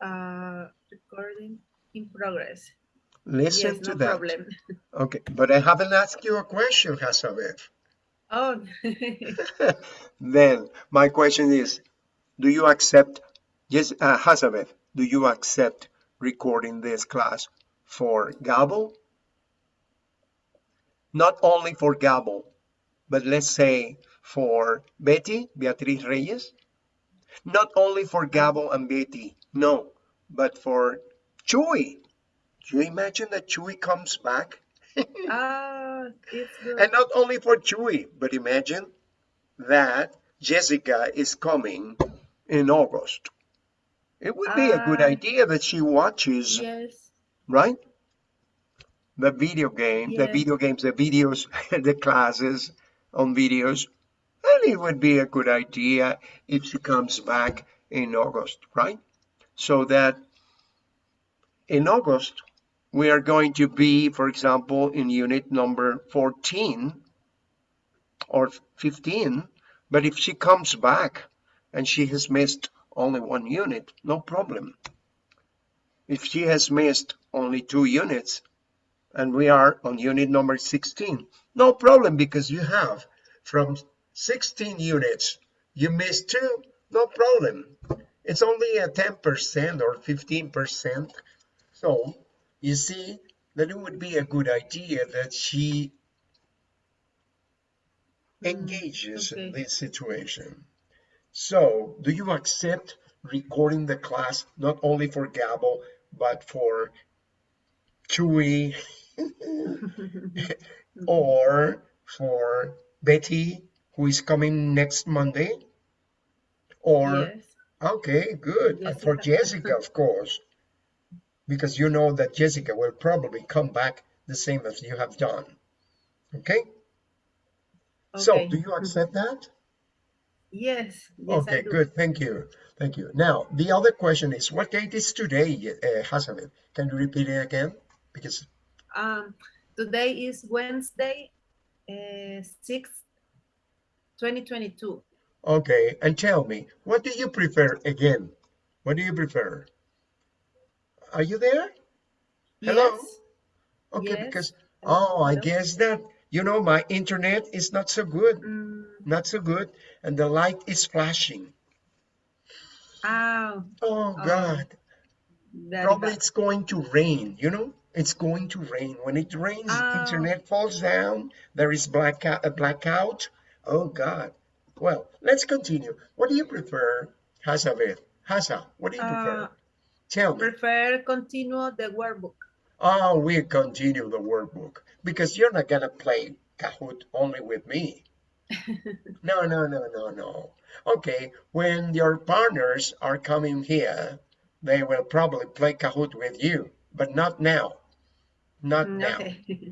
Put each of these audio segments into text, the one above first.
Uh, recording in progress. Listen yes, to no that. problem. Okay, but I haven't asked you a question, Hasabev. Oh, then my question is, do you accept, yes, uh, Hasabev, do you accept recording this class for Gabo? Not only for Gabo, but let's say for Betty, Beatriz Reyes. Not only for Gabo and Betty, no, but for Chuy. Do you imagine that Chuy comes back? ah, it's good. And not only for Chuy, but imagine that Jessica is coming in August. It would be a good Ah. idea that she watches, yes. right? The video game, the Yes. video games, the videos, the classes on videos. And it would be a good idea if she comes back in August, right? So that in August, we are going to be, for example, in unit number 14 or 15. But if she comes back and she has missed only one unit, no problem. If she has missed only two units and we are on unit number 16, no problem because you have from 16 units, you missed two, no problem. It's only a 10% or 15%. So you see that it would be a good idea that she mm-hmm. engages in this situation. So do you accept recording the class not only for Gabo, but for Chuy or for Betty, who is coming next Monday? Or yes. Okay, good. And for Jessica. Jessica, of course, because you know that Jessica will probably come back the same as you have done. Okay? okay. So, do you accept that? Yes. Yes, Okay, good. Thank you. Thank you. Now, the other question is, what date is today, uh, Hasanet? Can you repeat it again? Because, Um, today is Wednesday, uh, 6th, 2022. Okay, and tell me, what do you prefer again? What do you prefer? Are you there? Hello? Yes. Okay, Yes. because, oh, I guess that, you know, my internet is not so good. Mm, not so good and the light is flashing ah, oh Oh, god very probably bad. it's going to rain you know it's going to rain when it rains Oh. internet falls down there is blackout a blackout oh god well let's continue what do you prefer Hasavet Haza, what do you prefer Uh, tell me prefer continue the workbook. oh we continue the workbook because you're not gonna play Kahoot only with me No, no, no, no, no. Okay, when your partners are coming here, they will probably play Kahoot with you, but not now. Not Mm, now.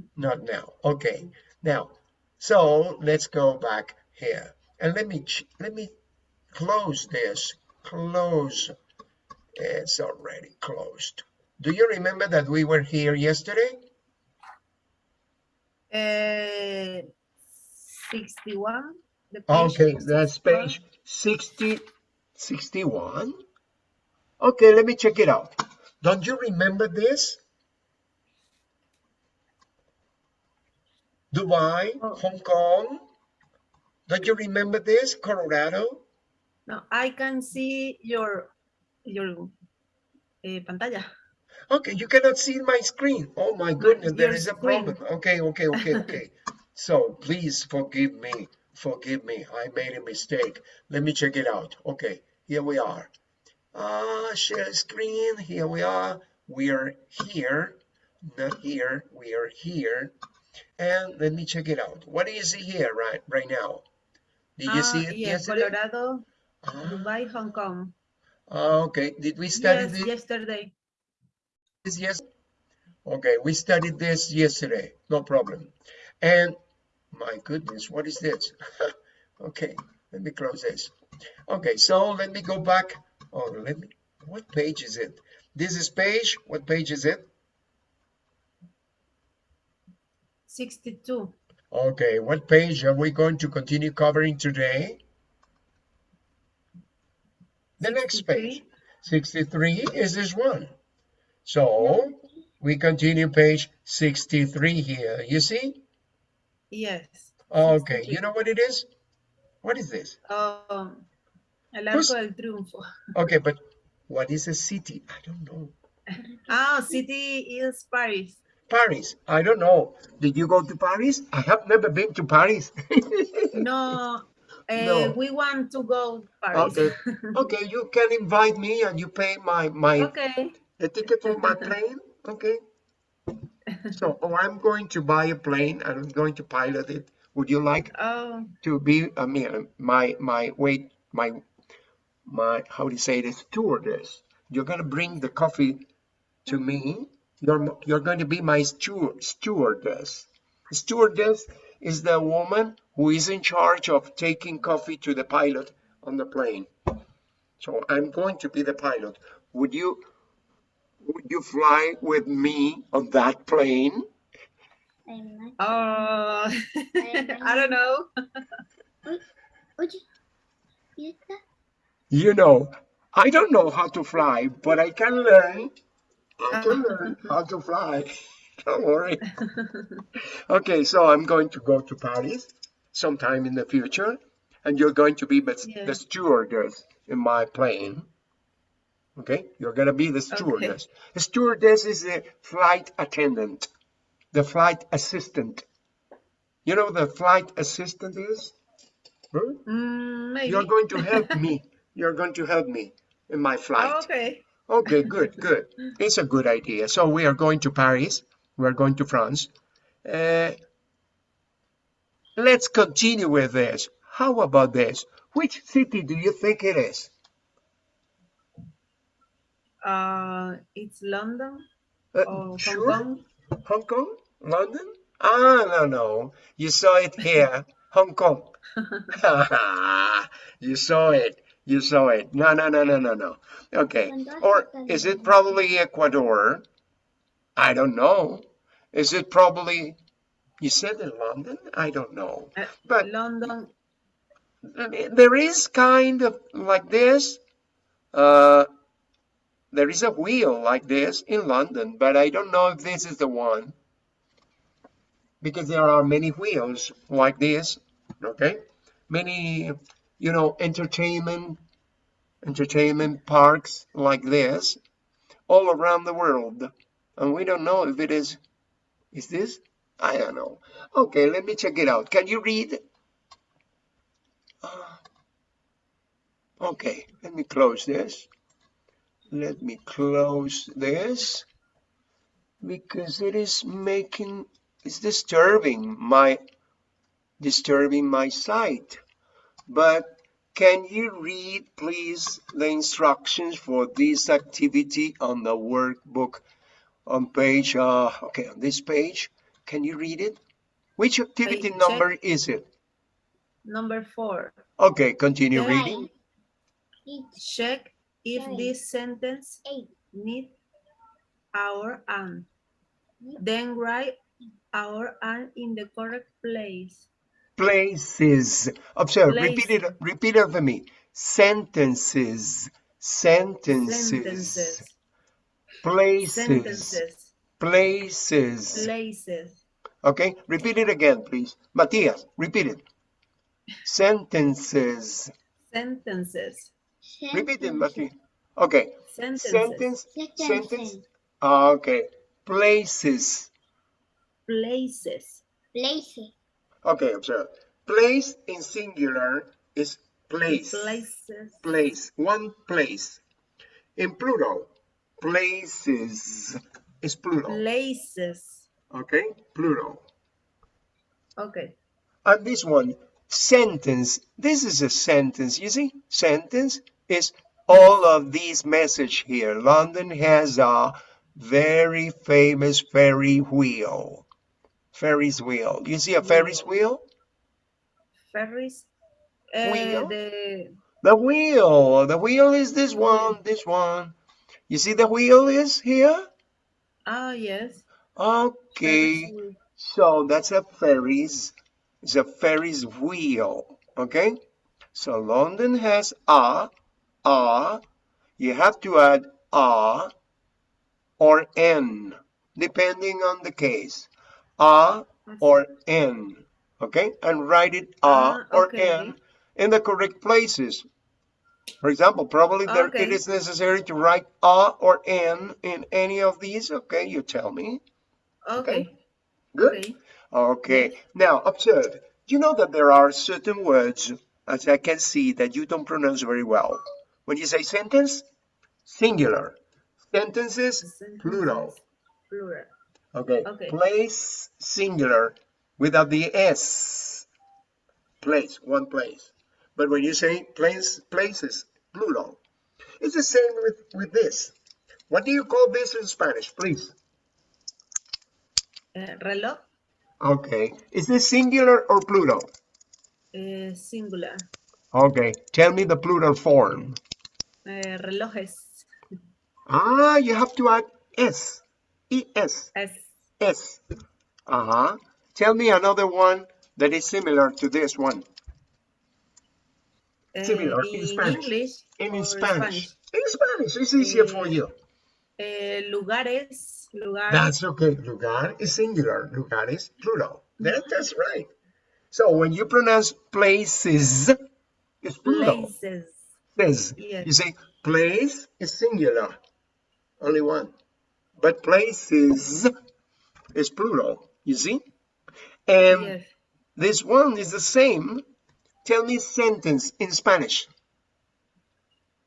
Not now. Okay. Now, so let's go back here and let me let me close this. Close. It's already closed. Do you remember that we were here yesterday? Uh, 61. The page Okay, that's 61. page 60, 61. Okay, let me check it out. Don't you remember this? Dubai, Oh. Hong Kong. Don't you remember this? Colorado? No, I can see your your uh, pantalla. Okay, you cannot see my screen. Oh my goodness, there your is a screen. problem. Okay, okay, okay, okay. so please forgive me. Forgive me. I made a mistake. Let me check it out. Okay, here we are. Ah, share screen. Here we are. We are here. Not here. We are here. And let me check it out. What is do you see here right right now? Did you Ah, see it yes, yesterday? Colorado, Ah, Dubai, Hong Kong. ah, okay. Did we study Yes, this? yesterday. this yes okay we studied this yesterday no problem and my goodness what is this okay let me close this okay so let me go back oh let me what page is it this is page what page is it 62. Okay what page are we going to continue covering today the next page 63 is this one. So we continue page 63 here. You see? Yes. Okay, 63. you know what it is? What is this? Um, el Arco del Triunfo. Okay, but what is a city? I don't know. Ah, city is Paris. Paris. I don't know. Did you go to Paris? I have never been to Paris. No, eh, No. we want to go Paris. okay. Okay, you can invite me and you pay my my Okay. the ticket for my plane. Okay. So, oh, I'm going to buy a plane and I'm going to pilot it. Would you like Oh, to be I mean my my wait my my how do you say this stewardess? You're gonna bring the coffee to me. You're you're going to be my steward stewardess. Stewardess is the woman who is in charge of taking coffee to the pilot on the plane. So I'm going to be the pilot. Would you would you fly with me on that plane? Oh, I don't know. Oye, ¿y esta? You know, I don't know how to fly, but I can learn. I can learn how to fly. Don't worry. Okay, so I'm going to go to Paris sometime in the future, and you're going to be the, Yeah. the stewardess in my plane. Okay, you're gonna be the stewardess. The stewardess is the flight attendant, the flight assistant. You know what the flight assistant is? Huh? Mm, maybe. You're going to help me. You're going to help me in my flight. Oh, okay. Okay, good, good. It's a good idea. So we are going to Paris. We are going to France. Uh, let's continue with this. How about this? Which city do you think it is? Uh, it's London Uh, Hong sure? Kong. Hong Kong? London? Ah, no, no. You saw it here. Hong Kong. you saw it. You saw it. No, no, no, no, no, no. Okay. Or is it probably Ecuador? I don't know. Is it probably, you said in London? I don't know. Uh, But London. there is kind of like this. Uh, there is a wheel like this in London, but I don't know if this is the one. Because there are many wheels like this, okay? Many, you know, entertainment, entertainment parks like this all around the world. And we don't know if it is, is this? I don't know. Okay, let me check it out. Can you read? Okay, let me close this. Let me close this because it is making, it's disturbing my, disturbing my sight. But can you read, please, the instructions for this activity on the workbook on page, uh, okay, on this page? Can you read it? Which activity check. number is it? Number four. Okay, continue Yeah. reading. It's Check if Nine. this sentence eight. need our and. Then write our and in the correct place. Places. Observe, repeat it, repeat it for me. Sentences, sentences, Sentences. places, Sentences. places. Places. Okay, repeat it again, please. Matthias, repeat it. Sentences. Sentences. Repeat it, Matthias. Okay, Sentences. sentence, sentence. Sentences. Okay, places. Places. Places. Okay, observe. Place in singular is place. Places. place, one place. In plural, places is plural, Places. okay? Plural. Okay. And this one, sentence, this is a sentence, you see? Sentence is all of these message here. London has a very famous ferry wheel. Ferris wheel. You see a Ferris wheel? Ferris. Uh, Wheel? the The wheel. The wheel is this one, this one. You see the wheel is here? ah yes. Okay. So that's a Ferris. It's a Ferris wheel. Okay. So London has a, a. you have to add a or n, depending on the case. A or n, okay? And write it a Ah, or okay. n in the correct places. For example, probably there, it Okay. is necessary to write a or n in any of these. Okay, you tell me. Okay. Good. Okay. Okay, now observe. You know that there are certain words, as I can see, that you don't pronounce very well. When you say sentence, singular. Sentences, plural. Sentences, Plural. Okay. Okay. Place, singular, without the s. Place, one place. But when you say place, places, plural. It's the same with, with this. What do you call this in Spanish, please? Eh, reloj, Okay. Is this singular or plural? eh, singular. Okay. Tell me the plural form. Eh, relojes, Ah, you have to add s. E-S. S. Uh-huh. Tell me another one that is similar to this one. eh, Similar in in Spanish. English in or Spanish. In Spanish, it's easier for Eh, you. Eh, lugares, lugar, That's okay. Lugar is singular. Lugar is plural. That, that's right. So when you pronounce places, it's plural. places. Places. Yes. You say place is singular. Only one. But places is plural. You see? And Yes. this one is the same. Tell me sentence in Spanish.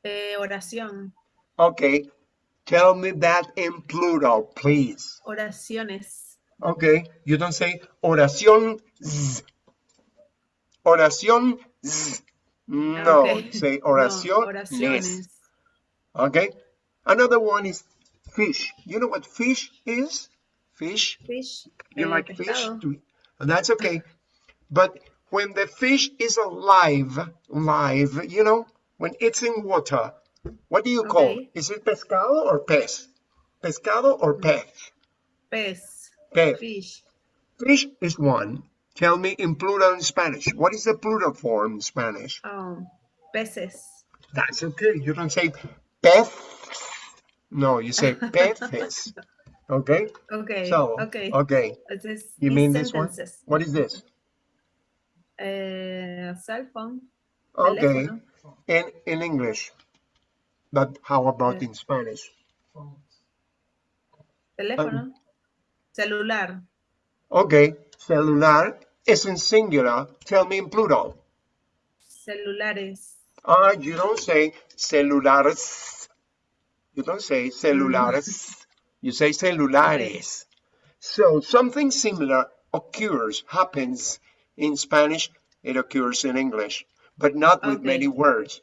Eh, oración, Okay. Tell me that in plural, please. oraciones, Okay. You don't say oración. z. No. Okay. Say No, oración. oraciones, Okay. Another one is fish. You know what fish is? Fish. fish, You eh, like fish? that's okay. But when the fish is alive, live, you know, when it's in water, what do you call? Okay. Is it pescado or pez? Pescado or pez? pez, Pez. fish, Fish is one. Tell me in plural in Spanish. What is the plural form in Spanish? um, peces, That's okay. You don't say pez. No, you say peces. Okay? okay, So, okay, okay. Entonces, You mean this one? What is this? Eh, cell phone, Okay. teléfono, In, in English. But how about in Spanish? teléfono, celular, Okay. Celular is in singular. Tell me in plural. celulares, Ah, you don't say celulares. You don't say celulares. You say celulares. So something similar occurs, happens in Spanish. It occurs in English, but not with Okay. many words.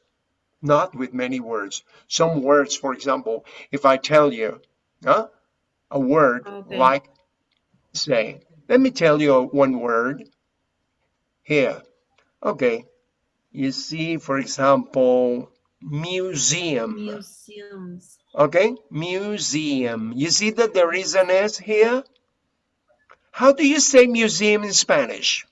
Not with many words. Some words, for example, if I tell you huh, a word Okay. like, say, let me tell you one word here. Okay. You see, for example, museum. museums, Okay, museum. You see that there is an S here? How do you say museum in Spanish?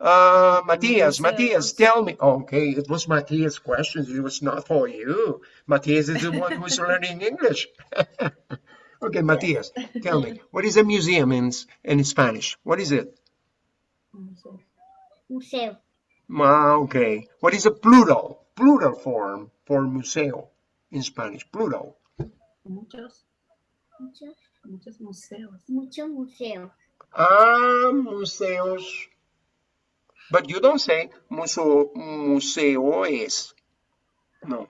Uh, Matias, Matthias, Museos. tell me. Okay, it was Matias' questions. It was not for you. Matias is the one who's learning English. okay, Matias, tell me, what is a museum in, in Spanish? What is it? museo, Ah, okay. What is a plural? Plural form for museo in Spanish. Plural. muchos, muchos, muchos museos. muchos museos, Ah, museos. But you don't say museo, museos. No.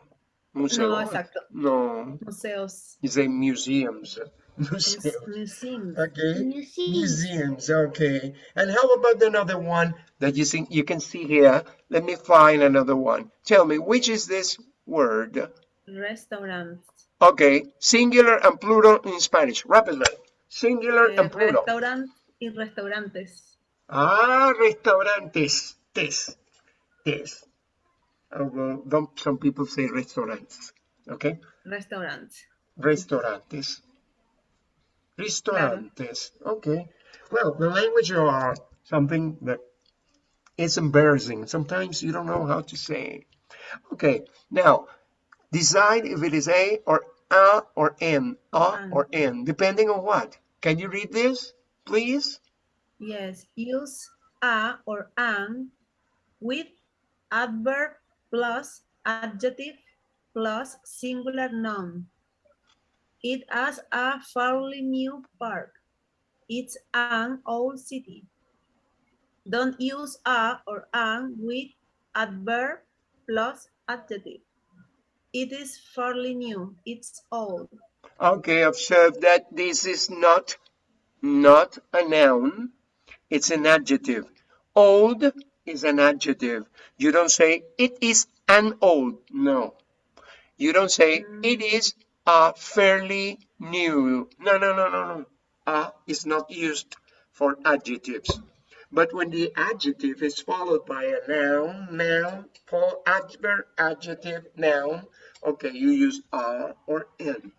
Museo. No, exacto. No. Museos, You say museums. Mus- Museums. Okay. Museums. Okay. And how about another one that you think you can see here? Let me find another one. Tell me, which is this word? Restaurant. Okay. Singular and plural in Spanish. Rapidly. Singular eh, and plural. restaurant y restaurantes, Ah, restaurantes. Tes. Tes. Although some people say restaurants. Okay? restaurants. Restaurantes. Restaurantes. Okay. Well, the language are something that is embarrassing. Sometimes you don't know how to say. Okay. Now, Decide if it is A or A or N, A An. or N, depending on what. Can you read this, please? Yes, use a or an with adverb plus adjective plus singular noun. It has a fairly new park. It's an old city. Don't use a or an with adverb plus adjective. It is fairly new. It's old. Okay, observe that this is not, not a noun. It's an adjective. Old is an adjective. You don't say it is an old. No. You don't say it is a fairly new. No, no, no, no, no. A is not used for adjectives. But when the adjective is followed by a noun, noun, full adverb, adjective, noun, okay, you use a or n.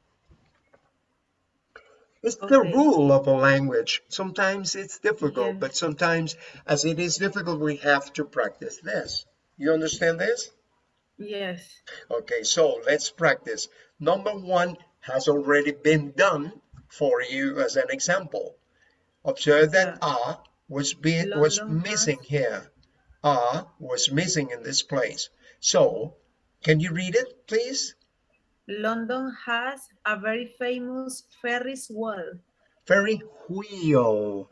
It's the rule of a language. Sometimes it's difficult, but sometimes as it is difficult, we have to practice this. You understand this? Yes. Okay, so let's practice. Number one has already been done for you as an example. Observe that Yeah. a was be, was missing here. A was missing in this place. So, can you read it, please? London has a very famous Ferris wheel. Very wheel.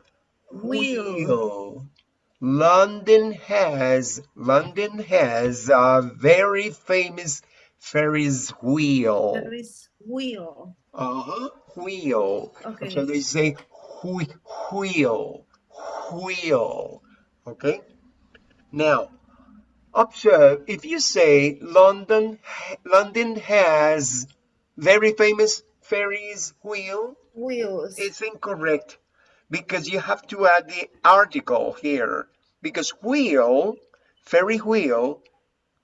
Wheel. Wheel. London has London has a very famous Ferris wheel. Ferris wheel. Uh-huh. Wheel. Okay. So they say whe- wheel. Wheel. Okay. Now, observe if you say London London has very famous Ferris wheel, Wheels. it's incorrect because you have to add the article here because wheel, ferry wheel,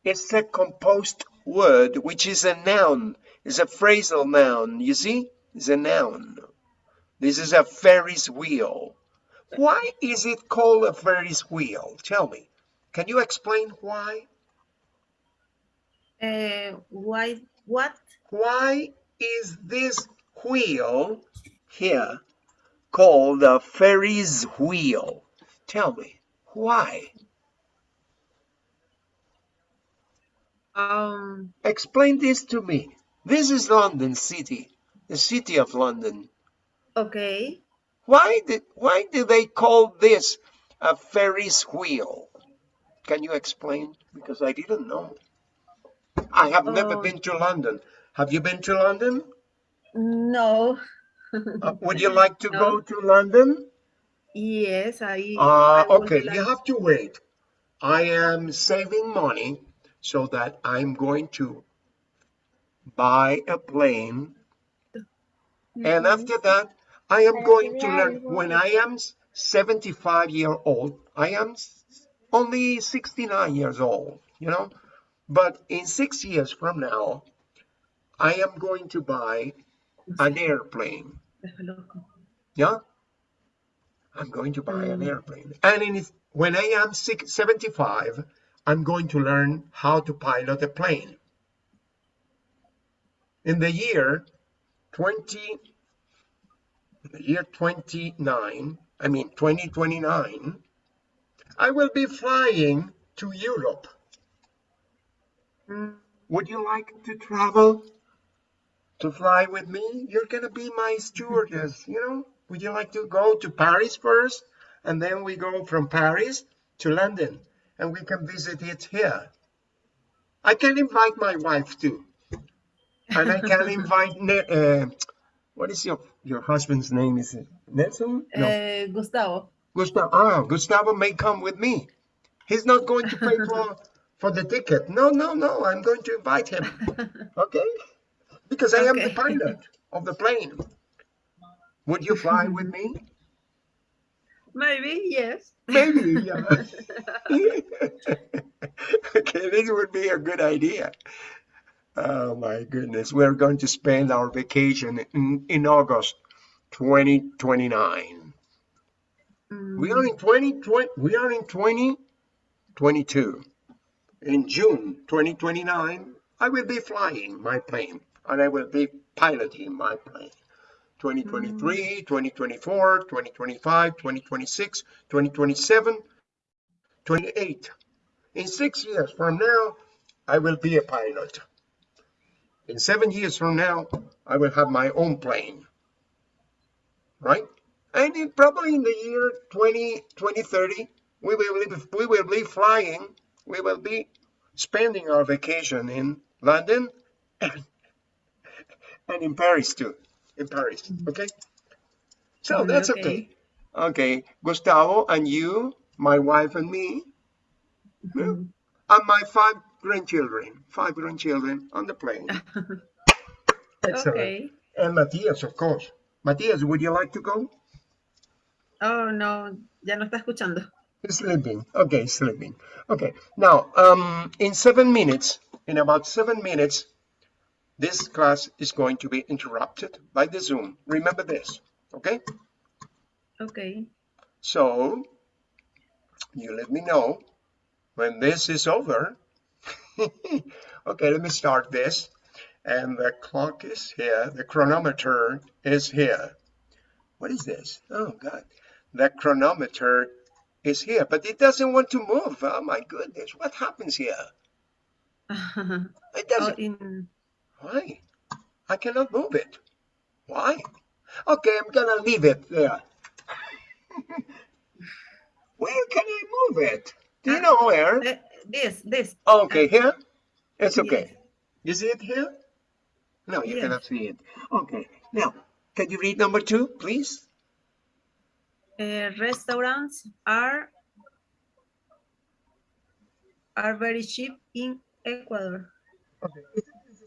is a composed word which is a noun, is a phrasal noun. You see, it's a noun. This is a Ferris wheel. Why is it called a Ferris wheel? Tell me. Can you explain why? Uh, why? What? Why is this wheel here called a Ferris wheel? Tell me, why? Um. Explain this to me. This is London City, the city of London. Okay. Why did why do they call this a Ferris wheel? Can you explain? Because I didn't know. I have never Oh. been to London. Have you been to London? No. Uh, would you like to go to London? Yes, I. Uh, I okay, like- you have to wait. I am saving money so that I'm going to buy a plane. And after that, I am going to learn. When I am 75 year old, I am only 69 years old, you know. But in six years from now, I am going to buy an airplane. Yeah? I'm going to buy an Mm. airplane. And in, when I am six, 75, I'm going to learn how to pilot a plane. In the year 20, the year 29, I mean 2029, I will be flying to Europe. Would you like to travel? To fly with me? You're gonna be my stewardess, you know? Would you like to go to Paris first? And then we go from Paris to London and we can visit it here. I can invite my wife too. And I can invite, Ne- uh, what is your, your husband's name? Is it Nelson? No. eh, Gustavo. Gustavo, ah, Gustavo may come with me. He's not going to pay for, for the ticket. No, no, no, I'm going to invite him. Okay? Because I am the pilot of the plane. Would you fly with me? Maybe yes. Maybe, yeah. okay, this would be a good idea. Oh my goodness, we're going to spend our vacation in, in August 2029. Mm, We are in 2020, we are in 2022. In June 2029, I will be flying my plane and I will be piloting my plane. 2023, mm. 2024, 2025, 2026, 2027, 28. In six years from now, I will be a pilot. In seven years from now, I will have my own plane. Right? And in, probably in the year 20, 2030, we will, be, we will be flying, we will be spending our vacation in London and, and in Paris too. In Paris, okay? So Mm, that's okay. Okay, Gustavo and you, my wife and me, Mhm. and my five grandchildren, five grandchildren on the plane. Excellent. Okay. And Matthias, of course. Matthias, would you like to go? Oh, no, ya no está escuchando. Sleeping. Okay, sleeping. Okay. Now, um, in seven minutes, in about seven minutes, this class is going to be interrupted by the Zoom. Remember this, okay? Okay. So, you let me know when this is over. okay, let me start this. And the clock is here. The chronometer is here. What is this? Oh, God. The chronometer is here, but it doesn't want to move. Oh, my goodness. What happens here? It oh, doesn't. in, Why? I cannot move it. Why? Okay, I'm gonna leave it there. where can I move it? Do you know where? eh, this, this. Okay, here? It's okay. Yes. You see it here? No, you Yes. cannot see it. Okay, now, can you read number two, please? Uh, restaurants are are very cheap in Ecuador. Okay.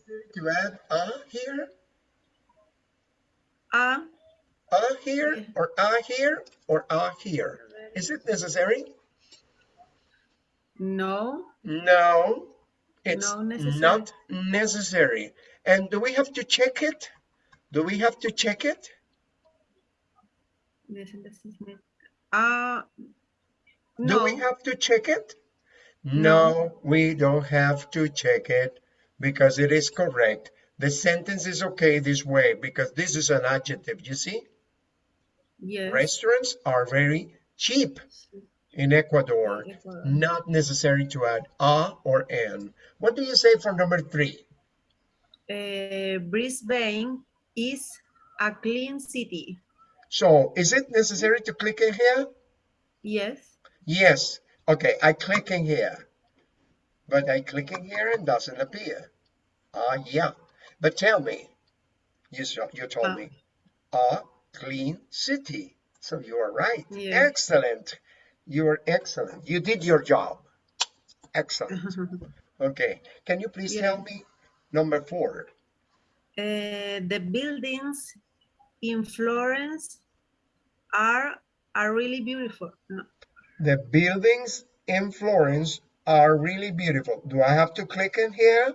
Necessary to add a here, A a here, or a here, or a here? Is it necessary? no, No, it's No necessary. not necessary. And do we have to check it? Do we have to check it? this is- this is me. Uh, Do we have to check it? No. No, we don't have to check it because it is correct. The sentence is okay this way because this is an adjective, you see? yes. Restaurants are very cheap in Ecuador. Ecuador. Not necessary to add a or an. What do you say for number three? Uh, Brisbane is a clean city. So is it necessary to click in here? Yes. Yes. Okay, I click in here. But I click in here and doesn't appear. Ah, yeah. But tell me, you, you told Ah. me, a clean city. So you are right. Yeah. Excellent. You are excellent. You did your job. Excellent. Okay. Can you please tell me number four? Uh, the buildings in Florence are are really beautiful. No. The buildings in Florence are really beautiful. Do I have to click in here?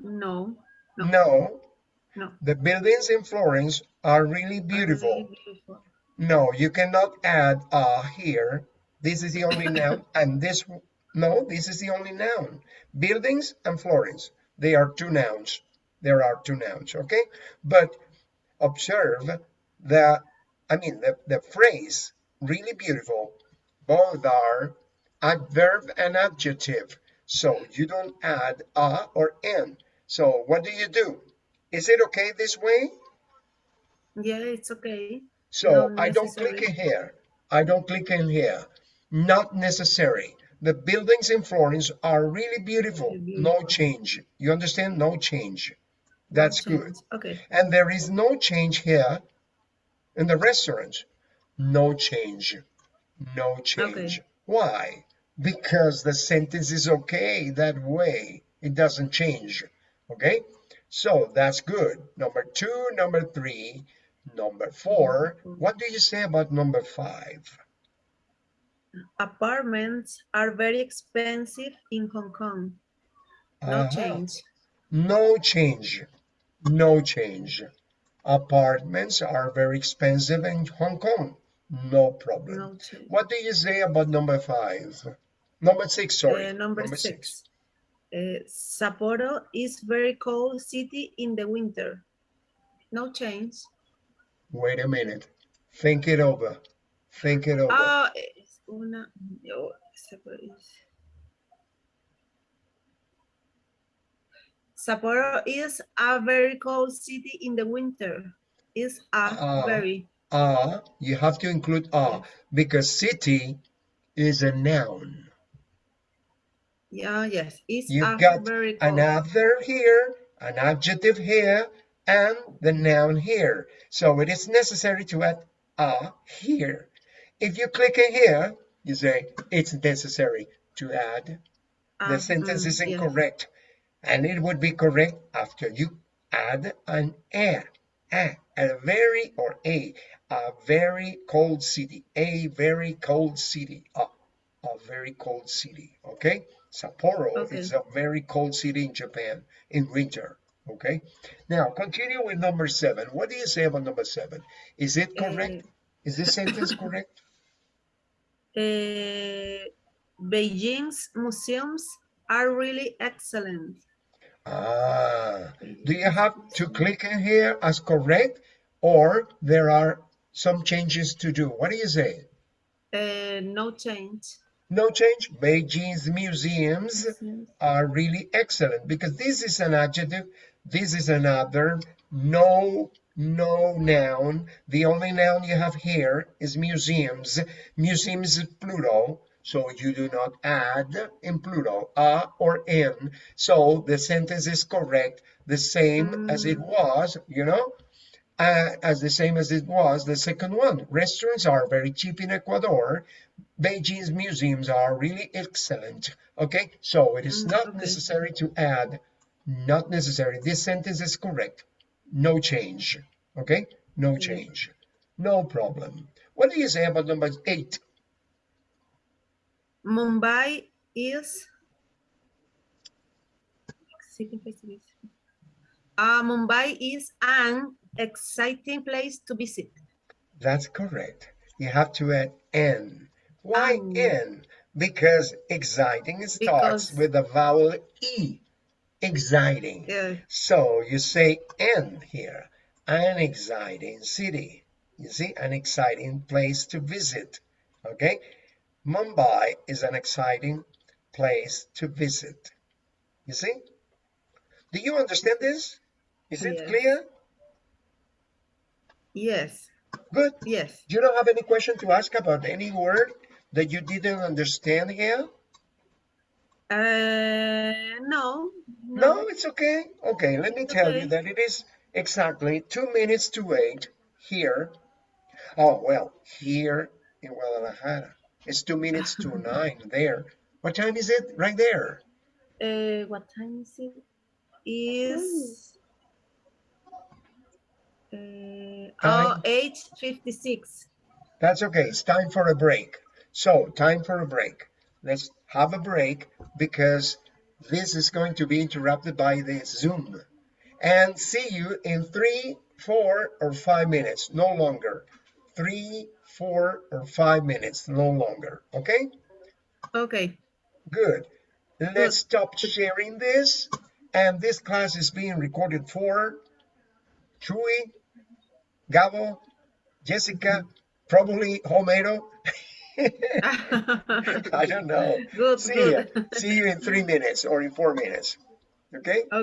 No. No. No. No. The buildings in Florence are really beautiful. really beautiful. No, you cannot add a here. This is the only noun, and this, no, this is the only noun. Buildings and Florence, they are two nouns. There are two nouns, okay? But observe that, I mean, the, the phrase, really beautiful, both are adverb and adjective. So you don't add a or n. So what do you do? Is it okay this way? Yeah, it's okay. So I don't click in here. I don't click in here. Not necessary. The buildings in Florence are really beautiful. Really No change. You understand? No change. That's good. Change. Okay. And there is no change here in the restaurant. No change. No change. Why? Because the sentence is okay that way. It doesn't change. Okay? So that's good. Number two, number three, number four. What do you say about number five? Apartments are very expensive in Hong Kong. No Uh-huh. change. No change. No change. Apartments are very expensive in Hong Kong. No problem. No. What do you say about number five? Number six, sorry. Uh, number, six. Uh, Sapporo is very cold city in the winter. No change. Wait a minute. Think it over. Think it over. Ah, es una. oh, Sapporo is. A very cold city in the winter. Is a Ah. very. Ah, you have to include ah because city is a noun. Yeah, yes. It's You've got very cold. another here, an adjective here, and the noun here. So it is necessary to add a here. If you click in here, you say it's necessary to add. The Ah, sentence mm, is yes. incorrect. And it would be correct after you add an a. A, a very or a, a very cold city. A very cold city. A, a very cold city. Okay? Sapporo Okay. is a very cold city in Japan in winter. Okay? Now continue with number seven. What do you say about number seven? Is it correct? Eh, Is this sentence correct? eh, Beijing's museums are really excellent. Ah, do you have to click in here as correct or there are some changes to do? What do you say? Uh, no change. No change? Beijing's museums are really excellent because this is an adjective, this is an adverb, no, no noun. The only noun you have here is museums. Museums is plural, so you do not add in plural, a or in. So the sentence is correct, the same as mm. it was, you know, uh, as the same as it was the second one. Restaurants are very cheap in Ecuador. Beijing's museums are really excellent. Okay, so it is Mm, not okay. necessary to add, not necessary. This sentence is correct. No change. Okay, no change. No problem. What do you say about number eight? Mumbai is. Uh, Mumbai is an exciting place to visit. That's correct. You have to add N. Why An. N? Because exciting starts Because- with the vowel E. Exciting. Uh, So you say N here. An exciting city. You see, an exciting place to visit. Okay? Mumbai is an exciting place to visit. You see? Do you understand this? Is it Yes. clear? yes, Good. yes. You don't have any question to ask about any word that you didn't understand here? Uh, no, No, it's okay. Okay, let me tell you that it is exactly two minutes to eight here. Oh, well, here in Guadalajara. It's two minutes to nine there. What time is it? Right there. Uh, what time is it? Is uh, oh, Time. 8.56. That's okay. It's time for a break. So, time for a break. Let's have a break because this is going to be interrupted by the Zoom. And see you in three, four, or five minutes. No longer. Three, four, or five minutes. No longer. Okay? Okay. Good. Let's stop sharing this. And this class is being recorded for Chuy, Gabo, Jessica, probably Homero. I don't know. Good, See good. See you in three minutes or in four minutes. Okay? Okay.